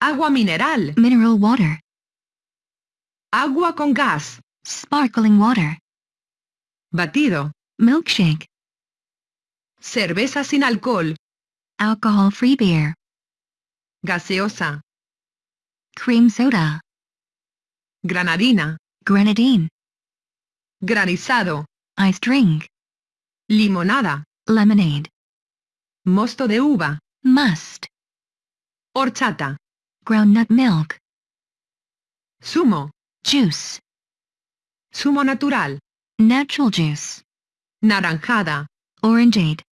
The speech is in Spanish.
Agua mineral. mineral water, Agua con gas. sparkling water, Batido. milkshake, Cerveza sin alcohol. alcohol-free beer, Gaseosa. cream soda, Granadina. grenadine, Granizado. iced drink, Limonada. lemonade, Mosto de uva. must, Horchata. Groundnut milk, Sumo. juice, Sumo natural. natural juice, Naranjada. orangeade,